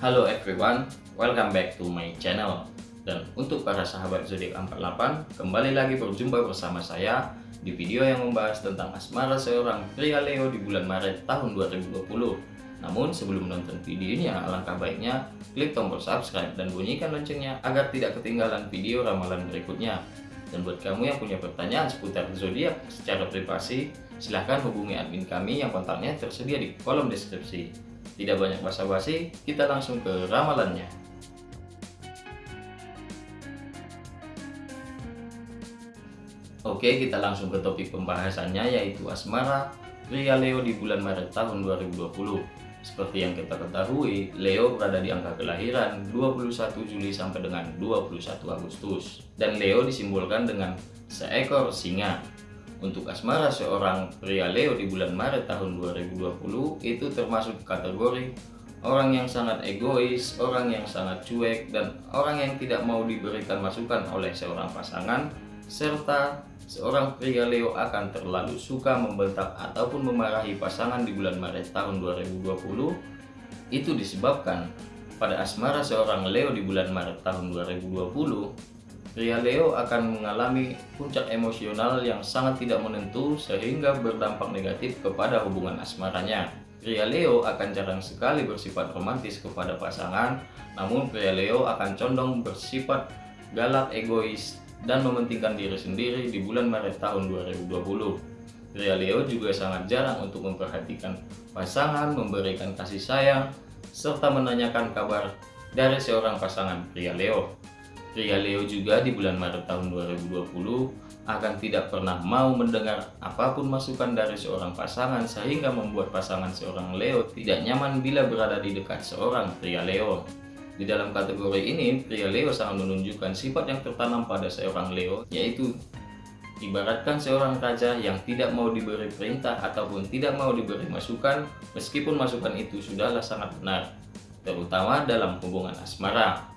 Halo everyone, welcome back to my channel. Dan untuk para sahabat zodiak 48 Kembali lagi berjumpa bersama saya Di video yang membahas tentang asmara seorang pria Leo di bulan Maret tahun 2020 Namun sebelum menonton videonya alangkah baiknya Klik tombol subscribe dan bunyikan loncengnya Agar tidak ketinggalan video ramalan berikutnya. Dan buat kamu yang punya pertanyaan seputar zodiak secara privasi Silahkan hubungi admin kami yang kontaknya tersedia di kolom deskripsi tidak banyak basa-basi, kita langsung ke ramalannya. Oke, kita langsung ke topik pembahasannya yaitu asmara pria Leo di bulan Maret tahun 2020. Seperti yang kita ketahui, Leo berada di angka kelahiran 21 Juli sampai dengan 21 Agustus. Dan Leo disimbolkan dengan seekor singa. Untuk asmara seorang pria Leo di bulan Maret tahun 2020 itu termasuk kategori orang yang sangat egois, orang yang sangat cuek, dan orang yang tidak mau diberikan masukan oleh seorang pasangan, serta seorang pria Leo akan terlalu suka membentak ataupun memarahi pasangan di bulan Maret tahun 2020. Itu disebabkan pada asmara seorang Leo di bulan Maret tahun 2020 Pria Leo akan mengalami puncak emosional yang sangat tidak menentu sehingga berdampak negatif kepada hubungan asmaranya. Pria Leo akan jarang sekali bersifat romantis kepada pasangan, namun pria Leo akan condong bersifat galak, egois, dan mementingkan diri sendiri di bulan Maret tahun 2020. Pria Leo juga sangat jarang untuk memperhatikan pasangan, memberikan kasih sayang, serta menanyakan kabar dari seorang pasangan pria Leo. Pria Leo juga di bulan Maret tahun 2020 akan tidak pernah mau mendengar apa pun masukan dari seorang pasangan sehingga membuat pasangan seorang Leo tidak nyaman bila berada di dekat seorang pria Leo. Di dalam kategori ini, pria Leo sangat menunjukkan sifat yang tertanam pada seorang Leo, yaitu ibaratkan seorang raja yang tidak mau diberi perintah ataupun tidak mau diberi masukan, meskipun masukan itu sudahlah sangat benar, terutama dalam hubungan asmara.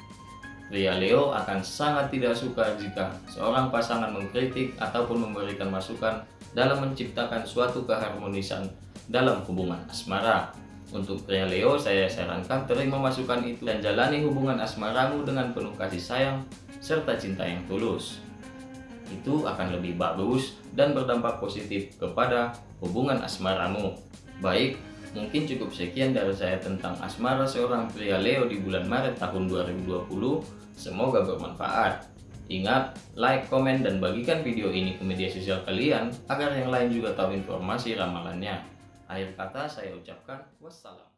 Pria Leo akan sangat tidak suka jika seorang pasangan mengkritik ataupun memberikan masukan dalam menciptakan suatu keharmonisan dalam hubungan asmara. Untuk pria Leo, saya sarankan terima masukan itu dan jalani hubungan asmaramu dengan penuh kasih sayang serta cinta yang tulus. Itu akan lebih bagus dan berdampak positif kepada hubungan asmaramu. Baik, Mungkin cukup sekian dari saya tentang asmara seorang pria Leo di bulan Maret tahun 2020. Semoga bermanfaat. Ingat, like, komen, dan bagikan video ini ke media sosial kalian agar yang lain juga tahu informasi ramalannya. Akhir kata saya ucapkan wassalam.